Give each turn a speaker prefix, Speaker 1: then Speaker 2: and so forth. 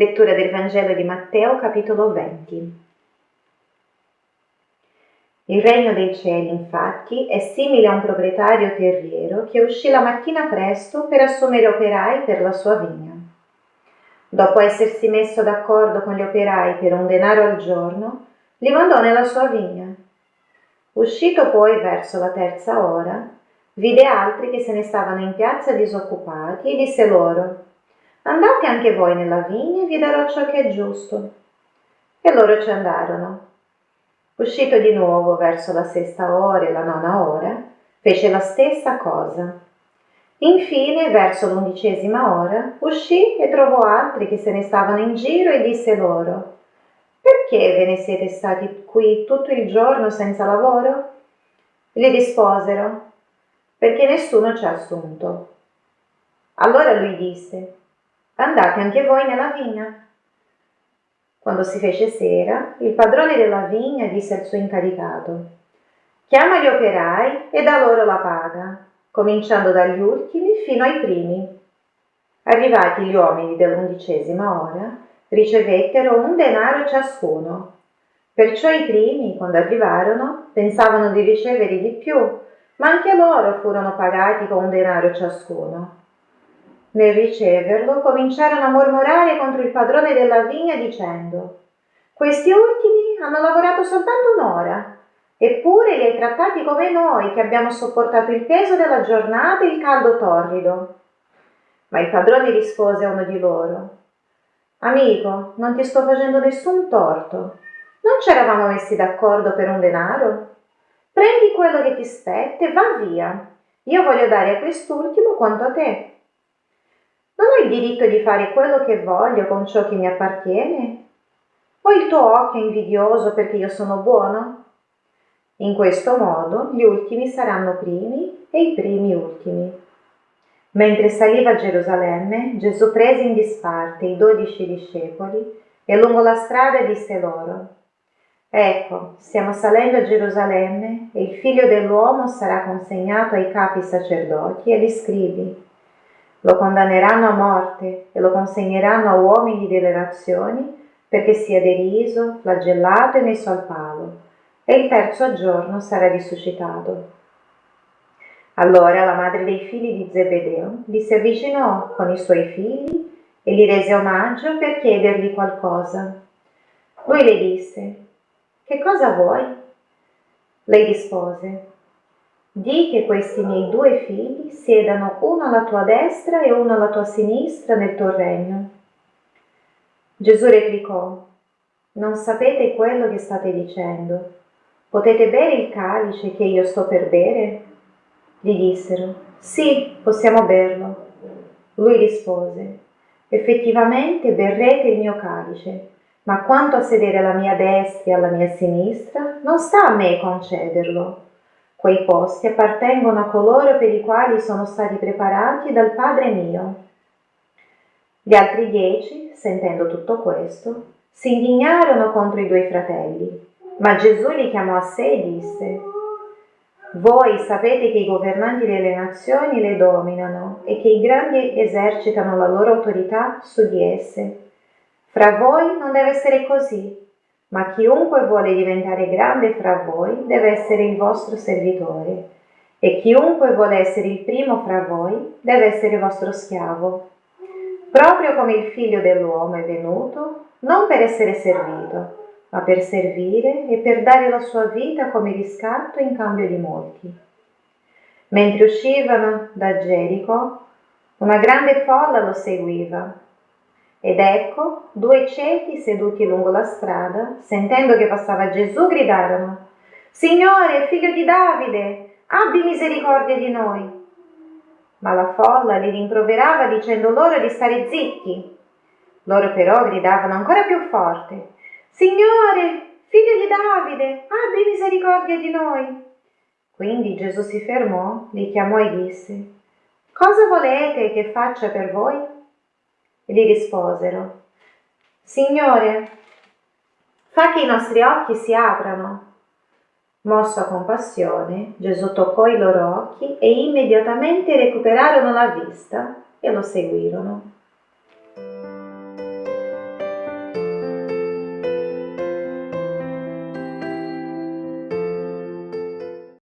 Speaker 1: Lettura del Vangelo di Matteo, capitolo 20. Il regno dei cieli, infatti, è simile a un proprietario terriero che uscì la mattina presto per assumere operai per la sua vigna. Dopo essersi messo d'accordo con gli operai per un denaro al giorno, li mandò nella sua vigna. Uscito poi verso la terza ora, vide altri che se ne stavano in piazza disoccupati e disse loro Andate anche voi nella vigna e vi darò ciò che è giusto. E loro ci andarono. Uscito di nuovo verso la sesta ora e la nona ora, fece la stessa cosa. Infine, verso l'undicesima ora, uscì e trovò altri che se ne stavano in giro e disse loro, perché ve ne siete stati qui tutto il giorno senza lavoro? Gli risposero, perché nessuno ci ha assunto. Allora lui disse, andate anche voi nella vigna. Quando si fece sera, il padrone della vigna disse al suo incaricato, chiama gli operai e dà loro la paga, cominciando dagli ultimi fino ai primi. Arrivati gli uomini dell'undicesima ora, ricevettero un denaro ciascuno. Perciò i primi, quando arrivarono, pensavano di ricevere di più, ma anche loro furono pagati con un denaro ciascuno. Nel riceverlo cominciarono a mormorare contro il padrone della vigna dicendo questi ultimi hanno lavorato soltanto un'ora, eppure li hai trattati come noi che abbiamo sopportato il peso della giornata e il caldo torrido. Ma il padrone rispose a uno di loro Amico, non ti sto facendo nessun torto. Non ci eravamo messi d'accordo per un denaro? Prendi quello che ti spetta e va via. Io voglio dare a quest'ultimo quanto a te. Ho il diritto di fare quello che voglio con ciò che mi appartiene? O il tuo occhio invidioso perché io sono buono? In questo modo gli ultimi saranno primi e i primi ultimi. Mentre saliva a Gerusalemme, Gesù prese in disparte i dodici discepoli e lungo la strada disse loro, Ecco, stiamo salendo a Gerusalemme e il figlio dell'uomo sarà consegnato ai capi sacerdoti e agli scribi lo condanneranno a morte e lo consegneranno a uomini delle nazioni perché sia deriso, flagellato e messo al palo, e il terzo giorno sarà risuscitato. Allora la madre dei figli di Zebedeo gli si avvicinò con i suoi figli e gli rese omaggio per chiedergli qualcosa. Lui le disse, Che cosa vuoi? Lei rispose, Di che questi miei due figli siedano uno alla tua destra e uno alla tua sinistra nel tuo regno. Gesù replicò, non sapete quello che state dicendo. Potete bere il calice che io sto per bere? Gli dissero, sì, possiamo berlo. Lui rispose, effettivamente berrete il mio calice, ma quanto a sedere alla mia destra e alla mia sinistra, non sta a me concederlo Quei posti appartengono a coloro per i quali sono stati preparati dal Padre mio. Gli altri dieci, sentendo tutto questo, si indignarono contro i due fratelli, ma Gesù li chiamò a sé e disse, voi sapete che i governanti delle nazioni le dominano e che i grandi esercitano la loro autorità su di esse. Fra voi non deve essere così, ma chiunque vuole diventare grande fra voi deve essere il vostro servitore, e chiunque vuole essere il primo fra voi deve essere vostro schiavo, proprio come il figlio dell'uomo è venuto, non per essere servito, ma per servire e per dare la sua vita come riscatto in cambio di molti. Mentre uscivano da Gerico, una grande folla lo seguiva ed ecco, due ciechi seduti lungo la strada, sentendo che passava Gesù, gridarono, Signore, figlio di Davide, abbi misericordia di noi. Ma la folla li rimproverava dicendo loro di stare zitti. Loro però gridavano ancora più forte, Signore, figlio di Davide, abbi misericordia di noi. Quindi Gesù si fermò, li chiamò e disse, Cosa volete che faccia per voi? Gli risposero, Signore, fa che i nostri occhi si aprano. Mosso a compassione, Gesù toccò i loro occhi e immediatamente recuperarono la vista e lo seguirono.